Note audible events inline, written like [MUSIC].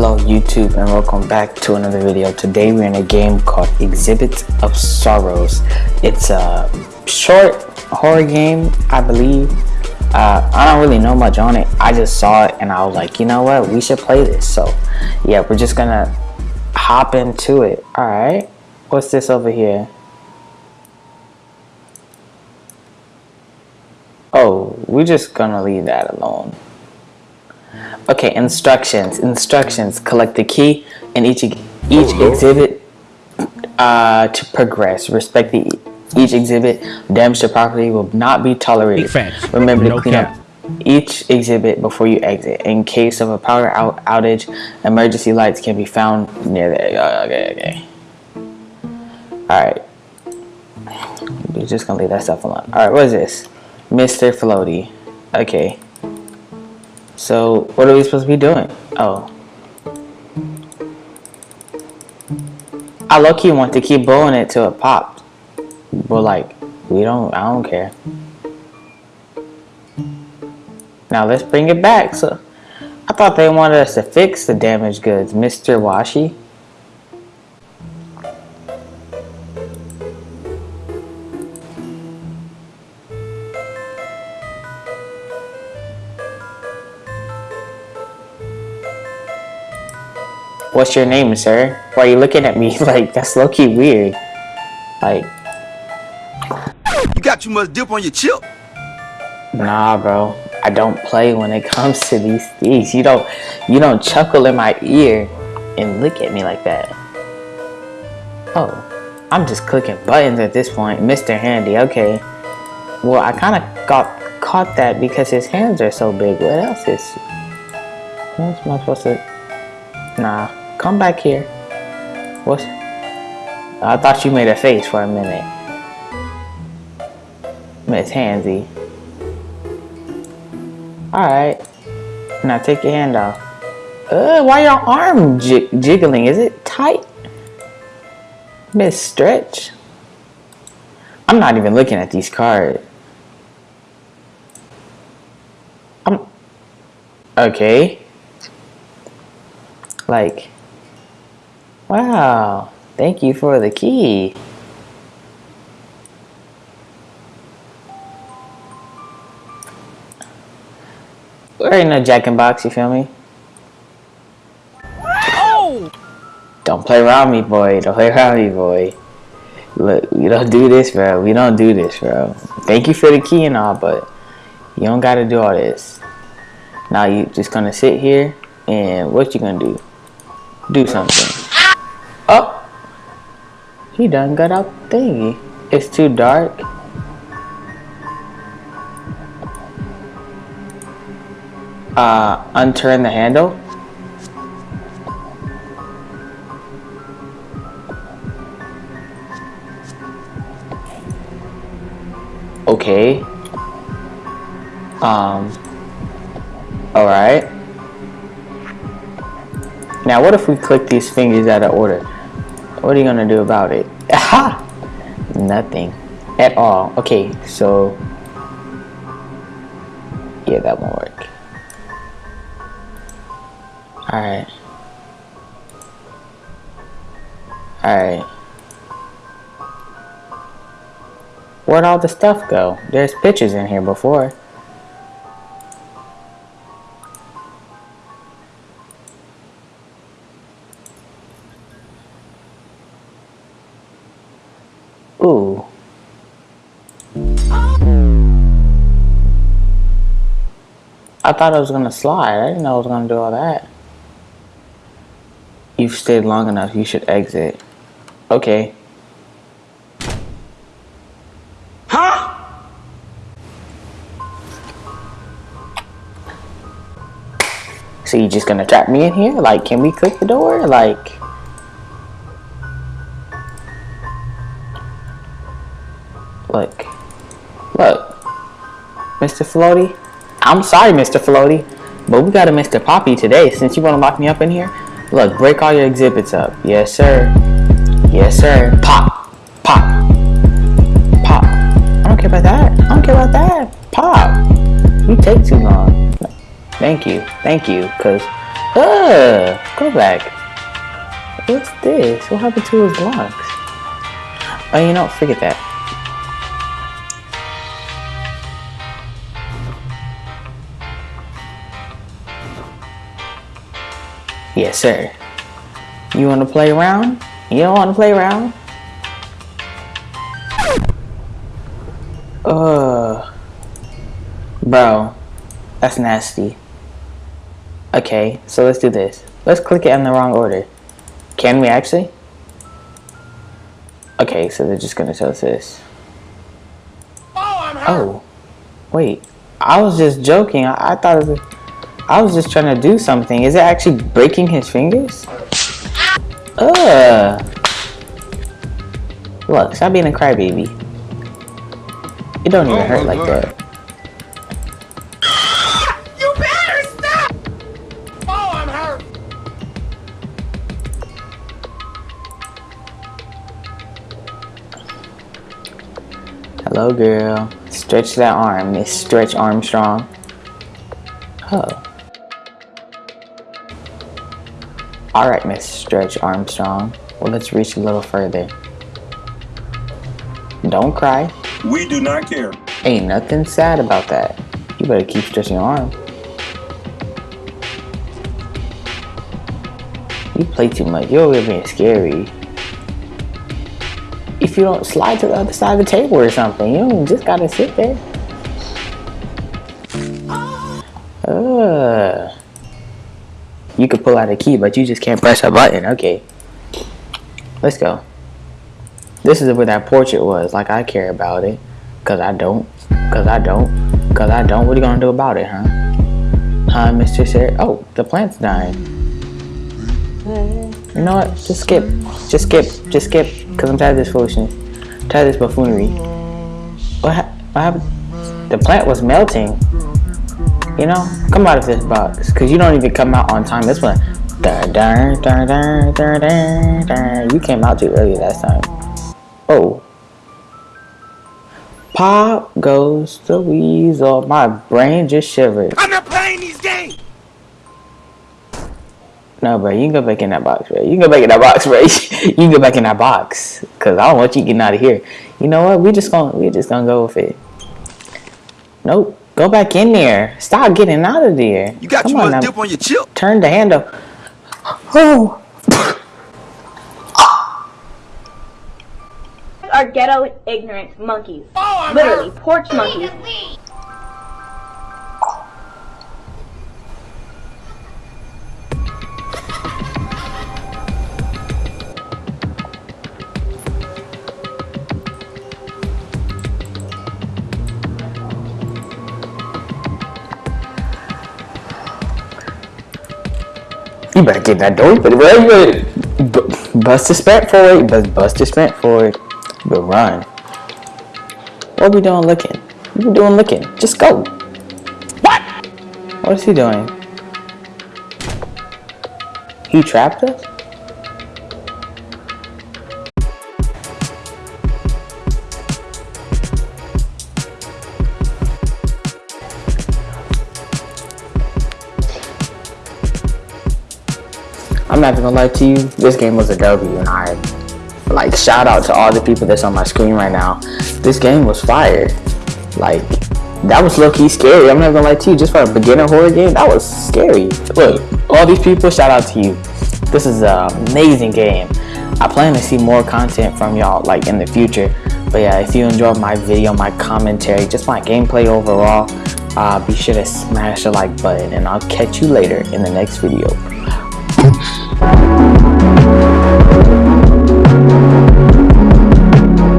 Hello YouTube and welcome back to another video. Today we're in a game called Exhibit of Sorrows. It's a short horror game, I believe. Uh, I don't really know much on it. I just saw it and I was like, you know what, we should play this. So yeah, we're just gonna hop into it. Alright, what's this over here? Oh, we're just gonna leave that alone. Okay, instructions. Instructions. Collect the key in each each exhibit uh, to progress. Respect the each exhibit. Damage to property will not be tolerated. Remember to clean up each exhibit before you exit. In case of a power out outage, emergency lights can be found near there. Okay, okay. Alright. We're just gonna leave that stuff alone. Alright, what is this? Mr. Floaty. Okay. So, what are we supposed to be doing? Oh. I low-key want to keep blowing it till it pops. But like, we don't, I don't care. Now let's bring it back. So, I thought they wanted us to fix the damaged goods. Mr. Washi. What's your name, sir? Why are you looking at me [LAUGHS] like that's low-key weird? Like You got too much dip on your chip. Nah bro. I don't play when it [LAUGHS] comes to these things. You don't you don't chuckle in my ear and look at me like that. Oh. I'm just clicking buttons at this point. Mr. Handy, okay. Well I kinda got caught that because his hands are so big. What else is what else am I supposed to Nah. Come back here. What? I thought you made a face for a minute. Miss Hansy. Alright. Now take your hand off. Uh, why your arm jig jiggling? Is it tight? Miss Stretch? I'm not even looking at these cards. I'm... Okay. Like... Wow, thank you for the key. We're in a jack and box, you feel me? Oh! Don't play around me, boy. Don't play around me, boy. Look, we don't do this, bro. We don't do this, bro. Thank you for the key and all, but you don't gotta do all this. Now you just gonna sit here and what you gonna do? Do something. He done got out thingy. It's too dark. Uh, unturn the handle. Okay. Um. Alright. Now what if we click these fingers out of order? What are you gonna do about it? [LAUGHS] Aha! Nothing at all. Okay, so yeah, that won't work. Alright. Alright. Where'd all the stuff go? There's pictures in here before. Ooh. I thought I was gonna slide. I didn't know I was gonna do all that. You've stayed long enough. You should exit. Okay. Huh? So you just gonna trap me in here? Like, can we click the door? Like... Look. Look. Mr. Floaty. I'm sorry, Mr. Floaty. But we got a Mr. Poppy today. Since you want to lock me up in here. Look, break all your exhibits up. Yes, sir. Yes, sir. Pop. Pop. Pop. I don't care about that. I don't care about that. Pop. You take too long. Thank you. Thank you. Because Uh, go back. What's this? What happened to his blocks? Oh, you know, forget that. Yes, sir. You want to play around? You don't want to play around? Uh, bro, that's nasty. Okay, so let's do this. Let's click it in the wrong order. Can we actually? Okay, so they're just gonna tell us this. Oh, wait. I was just joking. I, I thought it was. I was just trying to do something. Is it actually breaking his fingers? Ugh. Look, stop being a crybaby. It don't even Oh hurt like God. that. You better stop! Oh, I'm hurt. Hello, girl. Stretch that arm, Miss Stretch Armstrong. Oh. Alright, Miss Stretch Armstrong. Well, let's reach a little further. Don't cry. We do not care. Ain't nothing sad about that. You better keep stretching your arm. You play too much. You're here being scary. If you don't slide to the other side of the table or something, you just gotta sit there. You could pull out a key, but you just can't press a button. Okay. Let's go. This is where that portrait was. Like, I care about it. Cause I don't. Cause I don't. Cause I don't. What are you gonna do about it, huh? Huh, Mr. Sir? Oh, the plant's dying. You know what? Just skip. Just skip. Just skip. Cause I'm tired of this foolishness. tired of this buffoonery. What, hap what happened? The plant was melting. You know? Come out of this box. Cause you don't even come out on time. This one. Dun, dun, dun, dun, dun, dun, dun. You came out too early last time. Oh. Pop goes the weasel. My brain just shivered. I'm not playing these games. No, bro, you can go back in that box, bro. You can go back in that box, bro. [LAUGHS] you can go back in that box, cause I don't want you getting out of here. You know what? We just gonna we just gonna go with it. Nope. Go back in there. Stop getting out of there. You got Come too on much now. dip on your chip. Turn the handle. Oh. are ghetto ignorant monkeys. Oh, Literally, porch monkeys. You better get that door. You better bu- bust the sprint forward. Bust, bust the sprint forward. But run. What are we doing looking? What are we doing looking? Just go. What? What is he doing? He trapped us? I'm not gonna lie to you, this game was a W and I like shout out to all the people that's on my screen right now. This game was fire. Like that was low key scary. I'm not gonna lie to you, just for a beginner horror game, that was scary. Look, all these people, shout out to you. This is an amazing game. I plan to see more content from y'all like in the future. But yeah, if you enjoyed my video, my commentary, just my gameplay overall, uh, be sure to smash the like button and I'll catch you later in the next video. Thanks.